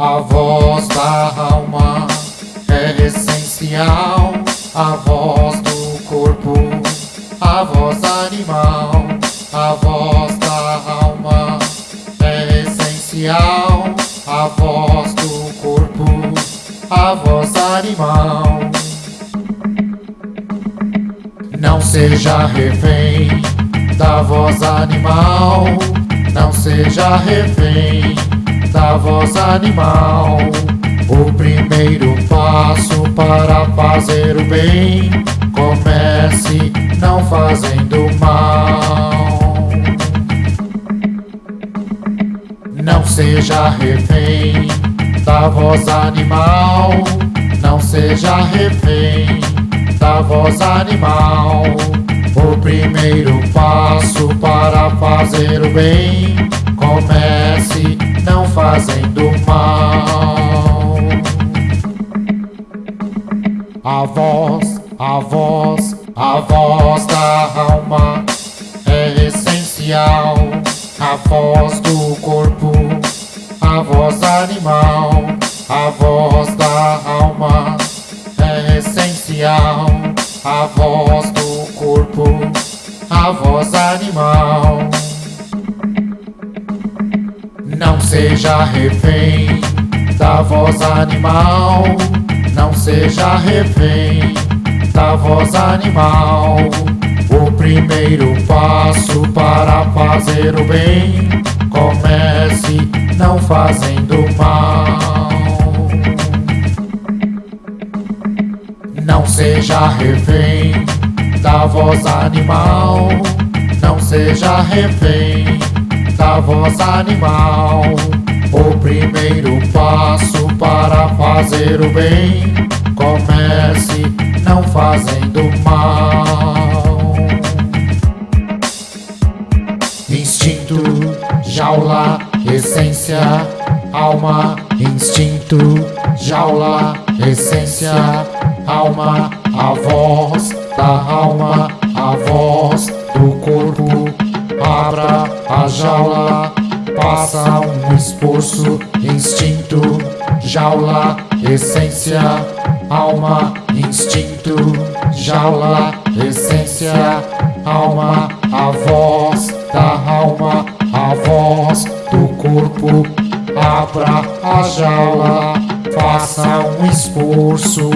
A voz da alma é essencial, a voz do corpo, a voz animal, a voz da alma é essencial, a voz do corpo, a voz animal. Não seja refém da voz animal, não seja refém da voz animal. O primeiro passo para fazer o bem, comece não fazendo mal. Não seja refém da voz animal, não seja refém da voz animal. O primeiro passo para fazer o bem, comece não fazendo mal. A voz, a voz, a voz da alma é essencial. A voz do corpo, a voz animal, a voz da alma é essencial. A voz do corpo, a voz animal. Seja refém da voz animal, não seja refém da voz animal. O primeiro passo para fazer o bem, comece não fazendo mal. Não seja refém da voz animal, não seja refém voz animal. O primeiro passo para fazer o bem, comece não fazendo mal. Instinto, jaula, essência, alma, instinto, jaula, essência, alma, a voz da alma, a voz do corpo, abra a jaula, passa um esforço, instinto, jaula, essência, alma, instinto, jaula, essência, alma, a voz da alma, a voz do corpo, abra a jaula, faça um esforço.